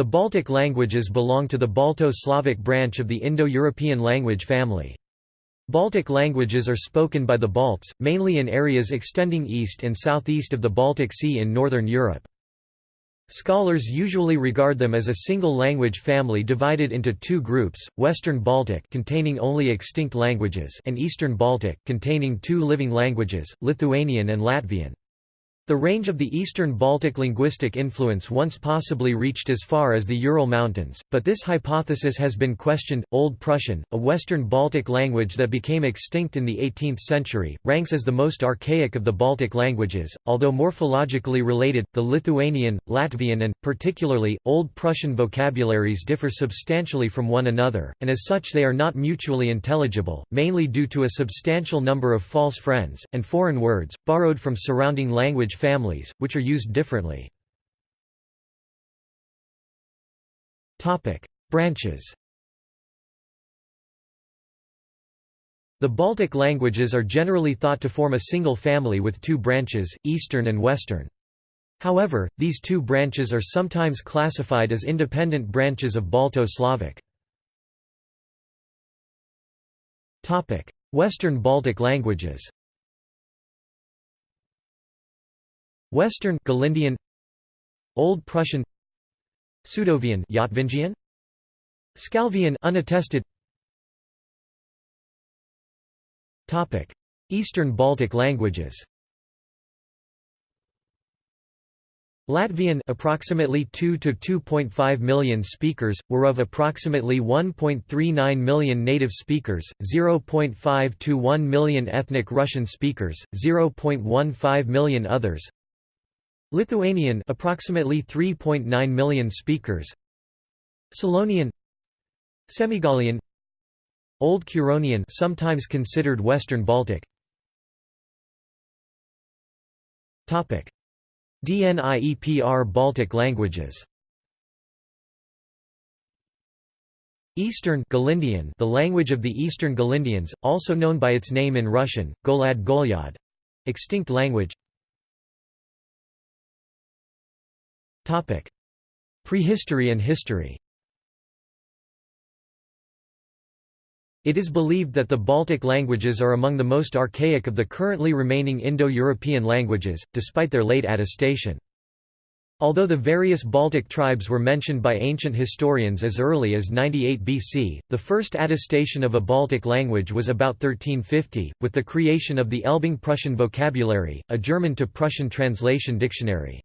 The Baltic languages belong to the Balto-Slavic branch of the Indo-European language family. Baltic languages are spoken by the Balts, mainly in areas extending east and southeast of the Baltic Sea in northern Europe. Scholars usually regard them as a single language family divided into two groups, Western Baltic containing only extinct languages and Eastern Baltic containing two living languages, Lithuanian and Latvian. The range of the Eastern Baltic linguistic influence once possibly reached as far as the Ural Mountains, but this hypothesis has been questioned. Old Prussian, a Western Baltic language that became extinct in the 18th century, ranks as the most archaic of the Baltic languages, although morphologically related. The Lithuanian, Latvian, and, particularly, Old Prussian vocabularies differ substantially from one another, and as such they are not mutually intelligible, mainly due to a substantial number of false friends, and foreign words, borrowed from surrounding language families, which are used differently. Branches The Baltic languages are generally thought to form a single family with two branches, Eastern and Western. However, these two branches are sometimes classified as independent branches of Balto-Slavic. Western Baltic languages Western Galindian. Old Prussian. Sudovian Yatvingian. Scalvian unattested. Topic. Eastern Baltic languages. Latvian approximately 2 to 2.5 million speakers were of approximately 1.39 million native speakers 0.5 to 1 million ethnic Russian speakers 0.15 million others Lithuanian approximately 3.9 million speakers. Selonian Semigalian Old Curonian sometimes considered Western Baltic. Topic. DNIEPR Baltic languages. Eastern Galindian the language of the Eastern Galindians, also known by its name in Russian, Golad Golyad. Extinct language Prehistory and history It is believed that the Baltic languages are among the most archaic of the currently remaining Indo-European languages, despite their late attestation. Although the various Baltic tribes were mentioned by ancient historians as early as 98 BC, the first attestation of a Baltic language was about 1350, with the creation of the Elbing Prussian vocabulary, a German to Prussian translation dictionary.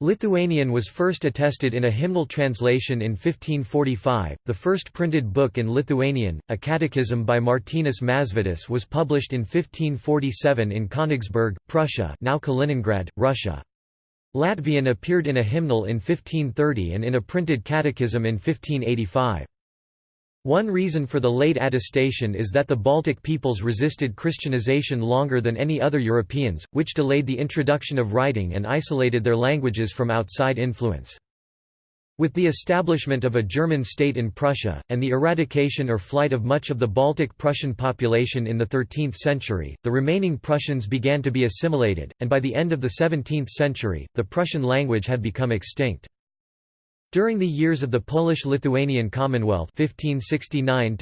Lithuanian was first attested in a hymnal translation in 1545. The first printed book in Lithuanian, a catechism by Martinus Mažvydas, was published in 1547 in Königsberg, Prussia, now Kaliningrad, Russia. Latvian appeared in a hymnal in 1530 and in a printed catechism in 1585. One reason for the late attestation is that the Baltic peoples resisted Christianization longer than any other Europeans, which delayed the introduction of writing and isolated their languages from outside influence. With the establishment of a German state in Prussia, and the eradication or flight of much of the Baltic Prussian population in the 13th century, the remaining Prussians began to be assimilated, and by the end of the 17th century, the Prussian language had become extinct. During the years of the Polish-Lithuanian Commonwealth 1569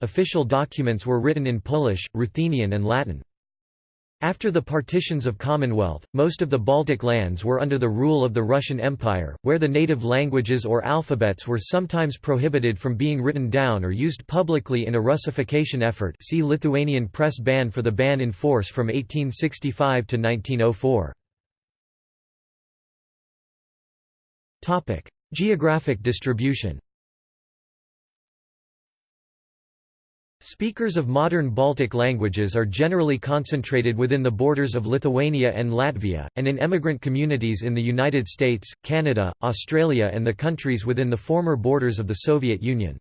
official documents were written in Polish, Ruthenian and Latin. After the partitions of Commonwealth, most of the Baltic lands were under the rule of the Russian Empire, where the native languages or alphabets were sometimes prohibited from being written down or used publicly in a Russification effort see Lithuanian press ban for the ban in force from 1865 to 1904. Topic: Geographic distribution. Speakers of modern Baltic languages are generally concentrated within the borders of Lithuania and Latvia, and in emigrant communities in the United States, Canada, Australia and the countries within the former borders of the Soviet Union.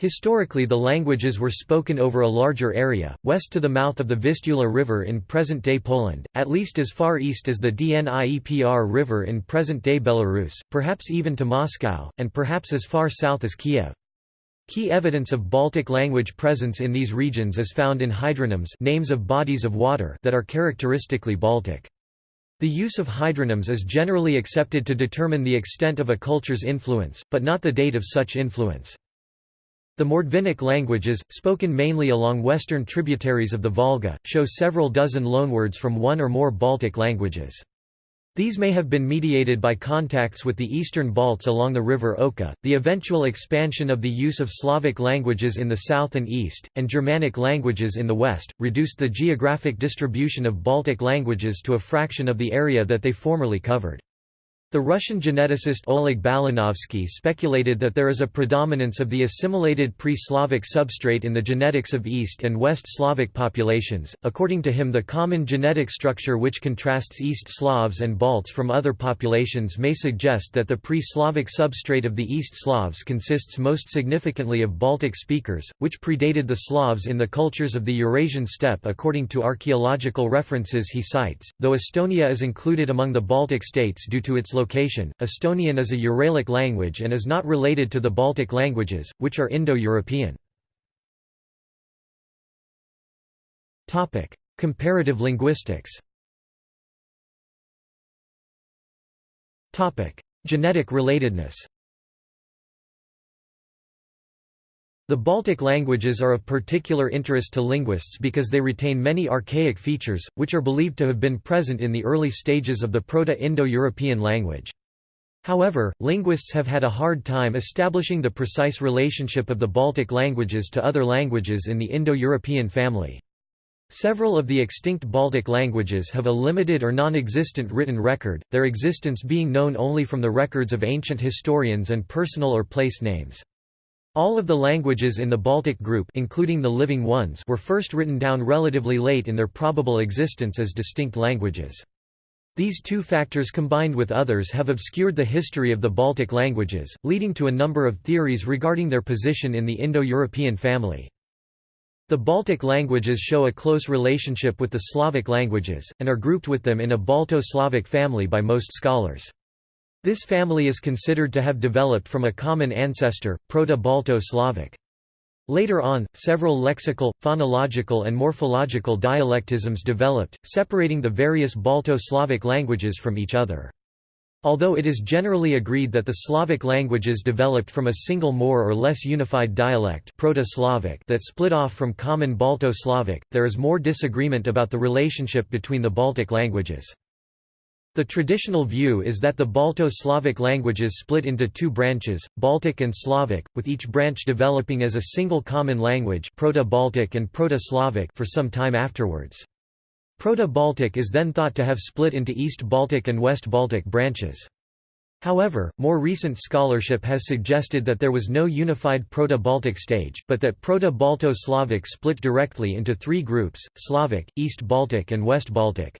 Historically the languages were spoken over a larger area, west to the mouth of the Vistula River in present-day Poland, at least as far east as the Dniepr River in present-day Belarus, perhaps even to Moscow, and perhaps as far south as Kiev. Key evidence of Baltic language presence in these regions is found in hydronyms names of bodies of water that are characteristically Baltic. The use of hydronyms is generally accepted to determine the extent of a culture's influence, but not the date of such influence. The Mordvinic languages, spoken mainly along western tributaries of the Volga, show several dozen loanwords from one or more Baltic languages. These may have been mediated by contacts with the eastern Balts along the river Oka, the eventual expansion of the use of Slavic languages in the south and east, and Germanic languages in the west, reduced the geographic distribution of Baltic languages to a fraction of the area that they formerly covered. The Russian geneticist Oleg Balanovsky speculated that there is a predominance of the assimilated pre-Slavic substrate in the genetics of East and West Slavic populations. According to him, the common genetic structure which contrasts East Slavs and Balts from other populations may suggest that the pre-Slavic substrate of the East Slavs consists most significantly of Baltic speakers, which predated the Slavs in the cultures of the Eurasian steppe according to archaeological references he cites, though Estonia is included among the Baltic states due to its location. Estonian is a Uralic language and is not related to the Baltic languages, which are Indo-European. Comparative linguistics. Genetic relatedness. The Baltic languages are of particular interest to linguists because they retain many archaic features, which are believed to have been present in the early stages of the Proto-Indo-European language. However, linguists have had a hard time establishing the precise relationship of the Baltic languages to other languages in the Indo-European family. Several of the extinct Baltic languages have a limited or non-existent written record, their existence being known only from the records of ancient historians and personal or place names. All of the languages in the Baltic group including the living ones were first written down relatively late in their probable existence as distinct languages. These two factors combined with others have obscured the history of the Baltic languages, leading to a number of theories regarding their position in the Indo-European family. The Baltic languages show a close relationship with the Slavic languages, and are grouped with them in a Balto-Slavic family by most scholars. This family is considered to have developed from a common ancestor, Proto-Balto-Slavic. Later on, several lexical, phonological and morphological dialectisms developed, separating the various Balto-Slavic languages from each other. Although it is generally agreed that the Slavic languages developed from a single more or less unified dialect Proto-Slavic that split off from common Balto-Slavic, there is more disagreement about the relationship between the Baltic languages. The traditional view is that the Balto-Slavic languages split into two branches, Baltic and Slavic, with each branch developing as a single common language Proto-Baltic and Proto-Slavic for some time afterwards. Proto-Baltic is then thought to have split into East Baltic and West Baltic branches. However, more recent scholarship has suggested that there was no unified Proto-Baltic stage, but that Proto-Balto-Slavic split directly into three groups, Slavic, East Baltic and West Baltic.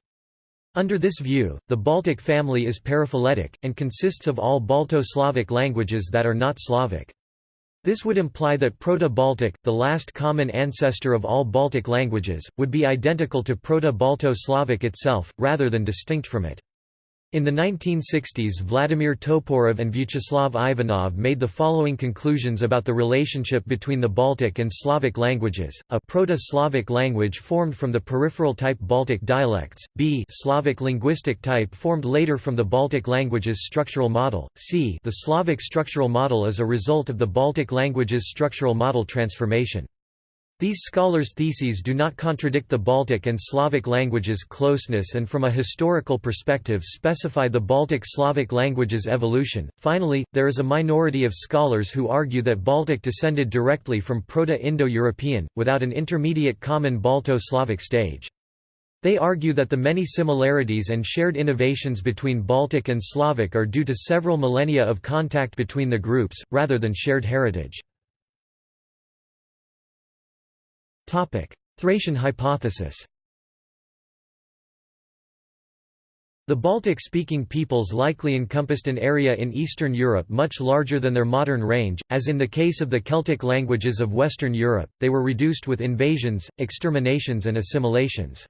Under this view, the Baltic family is paraphyletic, and consists of all Balto-Slavic languages that are not Slavic. This would imply that Proto-Baltic, the last common ancestor of all Baltic languages, would be identical to Proto-Balto-Slavic itself, rather than distinct from it. In the 1960s Vladimir Toporov and Vyacheslav Ivanov made the following conclusions about the relationship between the Baltic and Slavic languages, a Proto-Slavic language formed from the peripheral type Baltic dialects, b Slavic linguistic type formed later from the Baltic languages structural model, c the Slavic structural model is a result of the Baltic languages structural model transformation. These scholars' theses do not contradict the Baltic and Slavic languages' closeness and from a historical perspective specify the Baltic Slavic languages' evolution. Finally, there is a minority of scholars who argue that Baltic descended directly from Proto-Indo-European, without an intermediate common Balto-Slavic stage. They argue that the many similarities and shared innovations between Baltic and Slavic are due to several millennia of contact between the groups, rather than shared heritage. Thracian hypothesis The Baltic-speaking peoples likely encompassed an area in Eastern Europe much larger than their modern range, as in the case of the Celtic languages of Western Europe, they were reduced with invasions, exterminations and assimilations.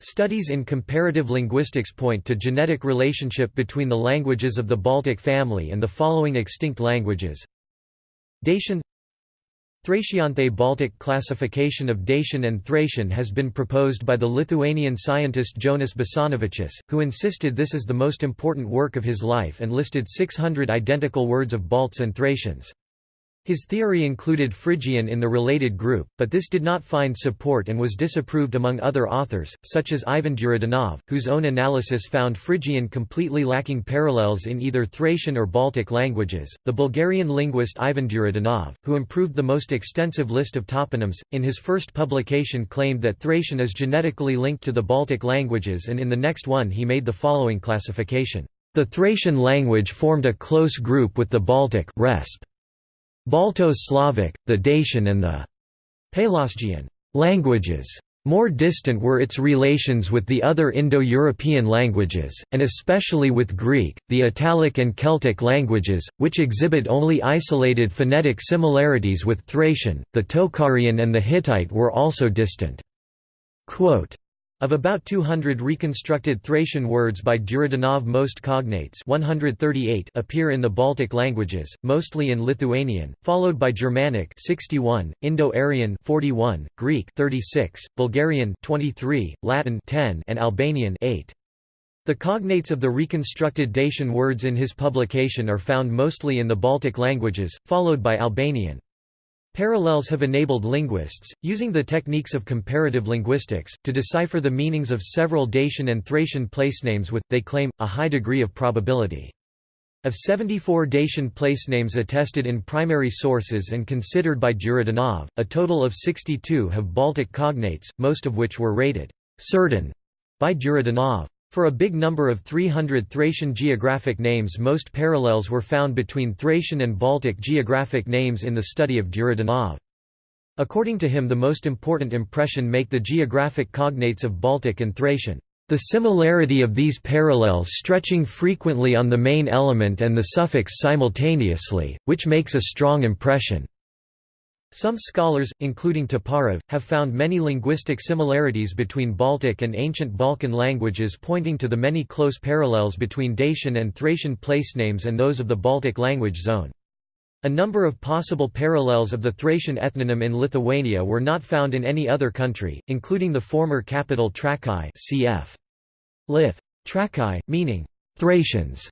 Studies in comparative linguistics point to genetic relationship between the languages of the Baltic family and the following extinct languages Dacian Thracianthe Baltic classification of Dacian and Thracian has been proposed by the Lithuanian scientist Jonas Basanavičius, who insisted this is the most important work of his life and listed 600 identical words of Balts and Thracians. His theory included Phrygian in the related group, but this did not find support and was disapproved among other authors, such as Ivan Duridanov, whose own analysis found Phrygian completely lacking parallels in either Thracian or Baltic languages. The Bulgarian linguist Ivan Duridanov, who improved the most extensive list of toponyms, in his first publication claimed that Thracian is genetically linked to the Baltic languages, and in the next one he made the following classification. The Thracian language formed a close group with the Baltic resp. Balto-Slavic, the Dacian and the Pelasgian languages. More distant were its relations with the other Indo-European languages, and especially with Greek, the Italic and Celtic languages, which exhibit only isolated phonetic similarities with Thracian. The Tocharian and the Hittite were also distant. Quote, of about 200 reconstructed Thracian words by Duridanov most cognates 138 appear in the Baltic languages, mostly in Lithuanian, followed by Germanic 61, Indo-Aryan 41, Greek 36, Bulgarian 23, Latin 10 and Albanian 8. The cognates of the reconstructed Dacian words in his publication are found mostly in the Baltic languages, followed by Albanian. Parallels have enabled linguists, using the techniques of comparative linguistics, to decipher the meanings of several Dacian and Thracian placenames with, they claim, a high degree of probability. Of 74 Dacian placenames attested in primary sources and considered by Duridanov, a total of 62 have Baltic cognates, most of which were rated certain by Duridanov. For a big number of 300 Thracian geographic names most parallels were found between Thracian and Baltic geographic names in the study of Duridanov. According to him the most important impression make the geographic cognates of Baltic and Thracian. The similarity of these parallels stretching frequently on the main element and the suffix simultaneously, which makes a strong impression. Some scholars, including Toporov, have found many linguistic similarities between Baltic and ancient Balkan languages pointing to the many close parallels between Dacian and Thracian placenames and those of the Baltic language zone. A number of possible parallels of the Thracian ethnonym in Lithuania were not found in any other country, including the former capital Trakai cf. Lith. Trakai, meaning Thracians,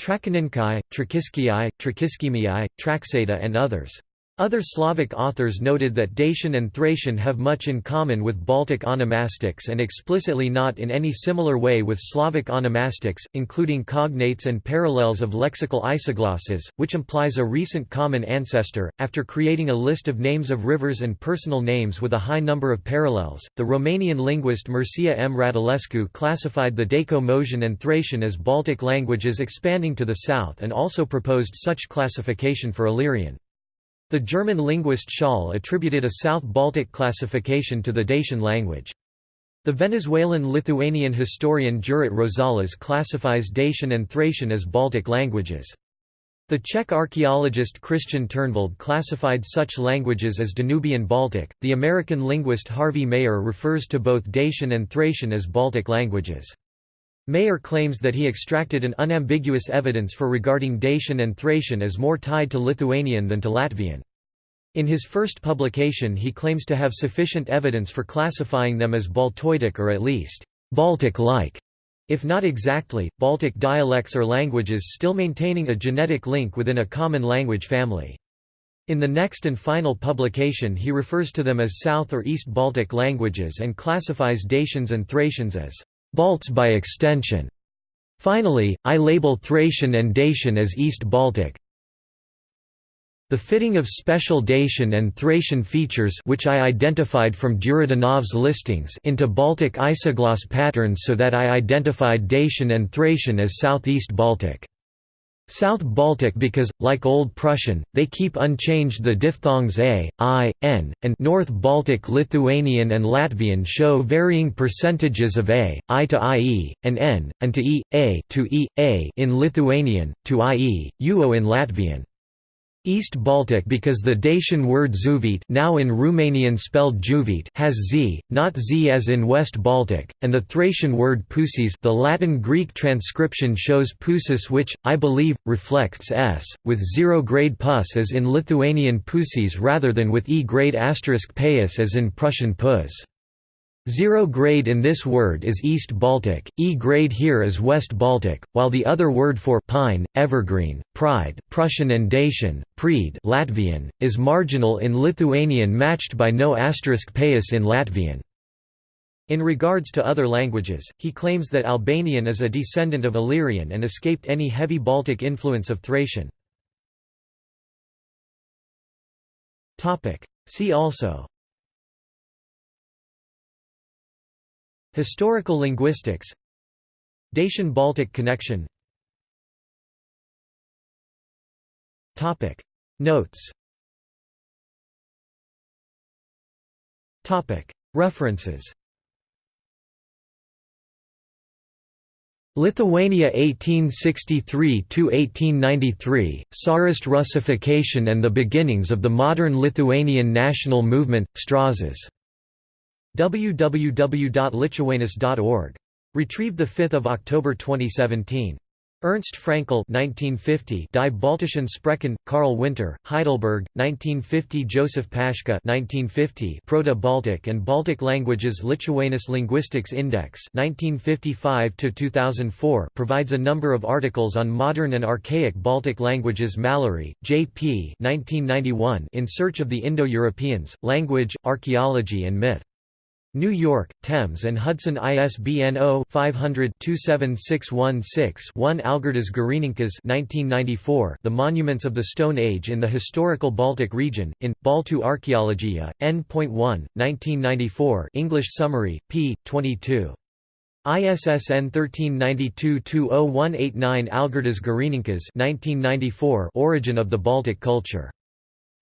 Trakininkai, Trakiskii, Trakiskimii, Traksata and others. Other Slavic authors noted that Dacian and Thracian have much in common with Baltic onomastics and explicitly not in any similar way with Slavic onomastics, including cognates and parallels of lexical isoglosses, which implies a recent common ancestor. After creating a list of names of rivers and personal names with a high number of parallels, the Romanian linguist Mircea M. Radulescu classified the Daco-Moesian and Thracian as Baltic languages expanding to the south and also proposed such classification for Illyrian. The German linguist Schall attributed a South Baltic classification to the Dacian language. The Venezuelan-Lithuanian historian Juraj Rosales classifies Dacian and Thracian as Baltic languages. The Czech archaeologist Christian Turnwald classified such languages as Danubian Baltic. The American linguist Harvey Mayer refers to both Dacian and Thracian as Baltic languages. Mayer claims that he extracted an unambiguous evidence for regarding Dacian and Thracian as more tied to Lithuanian than to Latvian. In his first publication he claims to have sufficient evidence for classifying them as Baltoidic or at least Baltic-like, if not exactly, Baltic dialects or languages still maintaining a genetic link within a common language family. In the next and final publication he refers to them as South or East Baltic languages and classifies Dacians and Thracians as Balts by extension. Finally, I label Thracian and Dacian as East Baltic. The fitting of special Dacian and Thracian features which I identified from Duridanov's listings into Baltic isogloss patterns so that I identified Dacian and Thracian as Southeast Baltic. South Baltic because, like Old Prussian, they keep unchanged the diphthongs a, i, n, and North Baltic Lithuanian and Latvian show varying percentages of a, i to ie, and n, and to e, a to e, a in Lithuanian, to ie, uo in Latvian. East Baltic because the Dacian word zuvit now in Romanian spelled juvit has z, not z as in West Baltic, and the Thracian word pusis the Latin-Greek transcription shows pusis which, I believe, reflects s, with zero-grade pus as in Lithuanian pusis rather than with e-grade asterisk payus as in Prussian pus. Zero grade in this word is East Baltic, E grade here is West Baltic, while the other word for pine, evergreen, pride Prussian and Dacian, prede Latvian, is marginal in Lithuanian matched by no asterisk payus in Latvian. In regards to other languages, he claims that Albanian is a descendant of Illyrian and escaped any heavy Baltic influence of Thracian. See also Historical linguistics. Dacian-Baltic connection. Notes. References. Lithuania 1863–1893, Tsarist Russification and the Beginnings of the Modern Lithuanian National Movement, Strazdas www.lituanus.org. Retrieved 5 October 2017. Ernst Fraenkel 1950 Die Baltischen Sprachen, Karl Winter, Heidelberg, 1950 Joseph Pashka 1950 Proto-Baltic and Baltic Languages Lituanus Linguistics Index 1955–2004 provides a number of articles on modern and archaic Baltic languages Mallory, J.P. 1991 In Search of the Indo-Europeans, Language, Archaeology and Myth. New York, Thames and Hudson ISBN 0-500-27616-1 Algirdas Girininkas 1994 The Monuments of the Stone Age in the Historical Baltic Region, in, Baltu Archaeologia, N.1, 1994 English summary, p. 22. ISSN 1392-20189 Algirdas Girininkas 1994 Origin of the Baltic Culture.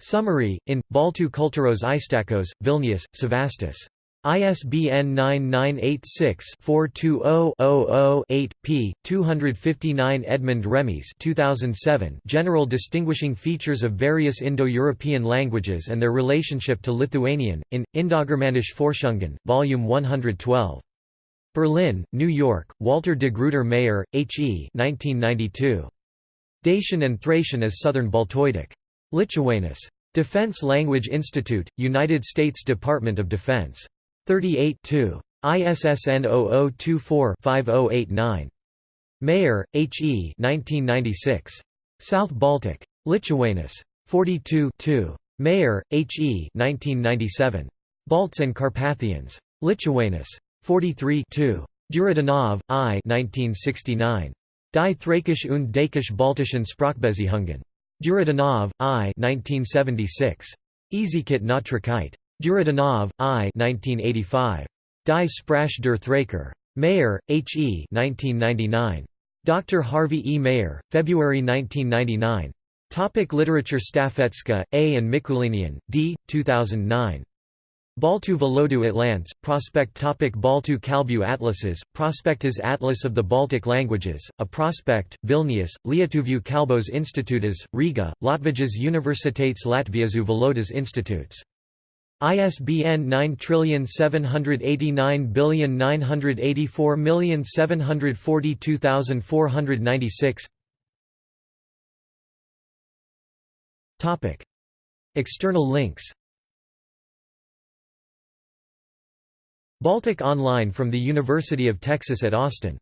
Summary, in, Baltu Kultūros Istakos, Vilnius, Savastis. ISBN 9986-420-00-8, p. 259 Edmund Remys 2007 General Distinguishing Features of Various Indo-European Languages and Their Relationship to Lithuanian, in, Indogermanische Forschungen, Volume 112. Berlin, New York, Walter de Gruyter Mayer, H. E. 1992. Dacian and Thracian as Southern Baltoidic. Lituanus. Defense Language Institute, United States Department of Defense. 38 ISSN 0024-5089. Mayer, H. E. 1996. South Baltic. Lituanus. 42 Mayer, H. E. 1997. Balts and Carpathians. Lituanus. 43 Duridanov, I. 1969. Die Thrakisch und Dakisch Baltischen Sprachbeziehungen. Duridanov, I. 1976. Easykit Natrakite. Duridanov, I. 1985. Die Sprache der Thraker. Mayer, H. E. 1999. Dr. Harvey E. Mayer, February 1999. Topic literature Stafecka, A. and Mikulinian, D. 2009. Baltu Valodu Atlants, Prospect topic Baltu Kalbu Atlases, Prospectus Atlas of the Baltic Languages, a prospect, Vilnius, Lietuvių Kalbos Institutas, Riga, Latvijas Universitates Latviešu Valodas Institutes. ISBN 9789984742496 Topic. External links. Baltic Online from the University of Texas at Austin